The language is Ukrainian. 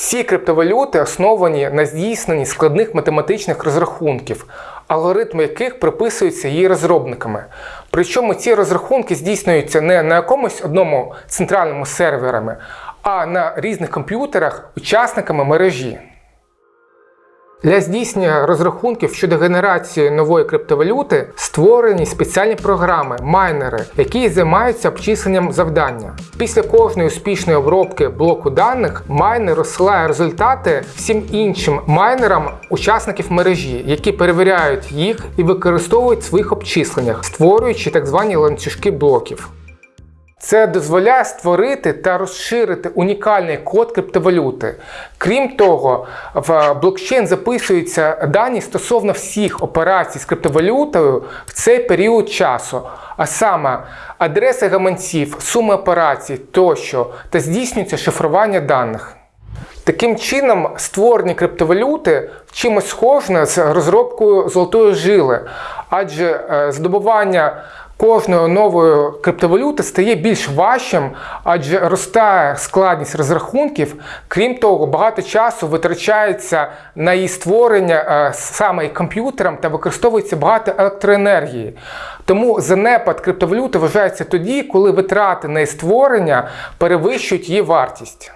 Всі криптовалюти основані на здійсненні складних математичних розрахунків, алгоритми яких приписуються її розробниками. Причому ці розрахунки здійснюються не на якомусь одному центральному серверами, а на різних комп'ютерах учасниками мережі. Для здійснення розрахунків щодо генерації нової криптовалюти створені спеціальні програми, майнери, які займаються обчисленням завдання. Після кожної успішної обробки блоку даних майнер розсилає результати всім іншим майнерам учасників мережі, які перевіряють їх і використовують в своїх обчисленнях, створюючи так звані ланцюжки блоків. Це дозволяє створити та розширити унікальний код криптовалюти. Крім того, в блокчейн записуються дані стосовно всіх операцій з криптовалютою в цей період часу, а саме адреси гаманців, суми операцій тощо, та здійснюється шифрування даних. Таким чином, створення криптовалюти чимось схоже з розробкою золотої жили, адже е, здобування кожної нової криптовалюти стає більш важчим, адже ростає складність розрахунків. Крім того, багато часу витрачається на її створення е, саме комп'ютером та використовується багато електроенергії. Тому занепад криптовалюти вважається тоді, коли витрати на її створення перевищують її вартість.